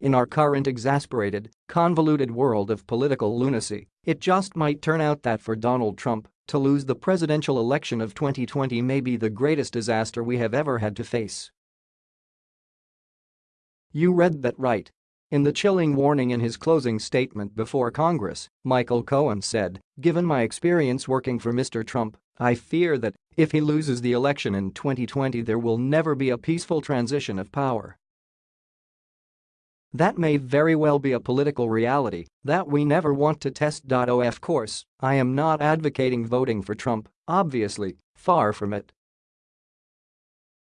In our current exasperated, convoluted world of political lunacy, it just might turn out that for Donald Trump, to lose the presidential election of 2020 may be the greatest disaster we have ever had to face. You read that right. In the chilling warning in his closing statement before Congress, Michael Cohen said, given my experience working for Mr. Trump, I fear that, if he loses the election in 2020 there will never be a peaceful transition of power. That may very well be a political reality that we never want to test. Of course, I am not advocating voting for Trump, obviously, far from it.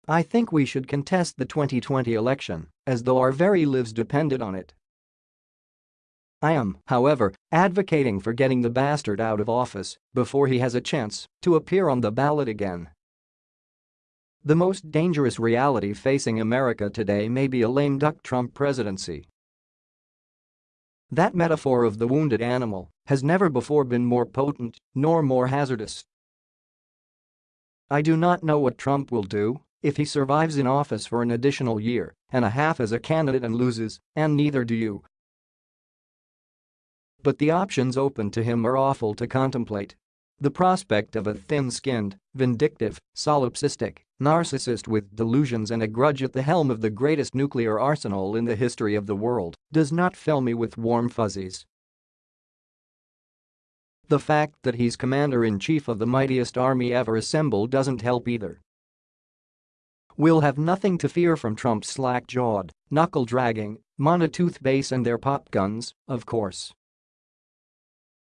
I think we should contest the 2020 election as though our very lives depended on it. I am, however, advocating for getting the bastard out of office before he has a chance to appear on the ballot again. The most dangerous reality facing America today may be a lame duck Trump presidency. That metaphor of the wounded animal has never before been more potent nor more hazardous. I do not know what Trump will do if he survives in office for an additional year and a half as a candidate and loses, and neither do you. But the options open to him are awful to contemplate. The prospect of a thin-skinned, vindictive, solipsistic, narcissist with delusions and a grudge at the helm of the greatest nuclear arsenal in the history of the world does not fill me with warm fuzzies. The fact that he's commander-in-chief of the mightiest army ever assembled doesn't help either. We'll have nothing to fear from Trump's slack-jawed, knuckle-dragging, monotooth base and their pop guns, of course.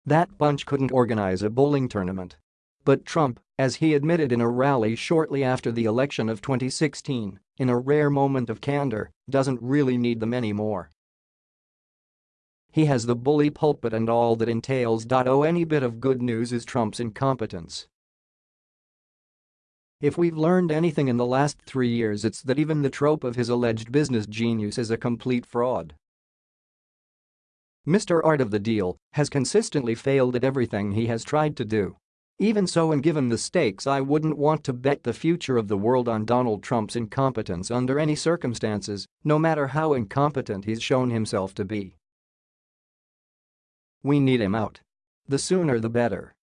That bunch couldn't organize a bowling tournament. But Trump, as he admitted in a rally shortly after the election of 2016, in a rare moment of candor, doesn't really need them anymore. He has the bully pulpit and all that entails. Oh, any bit of good news is Trump's incompetence. If we've learned anything in the last three years it's that even the trope of his alleged business genius is a complete fraud. Mr. Art of the Deal has consistently failed at everything he has tried to do. Even so and given the stakes I wouldn't want to bet the future of the world on Donald Trump's incompetence under any circumstances, no matter how incompetent he's shown himself to be. We need him out. The sooner the better.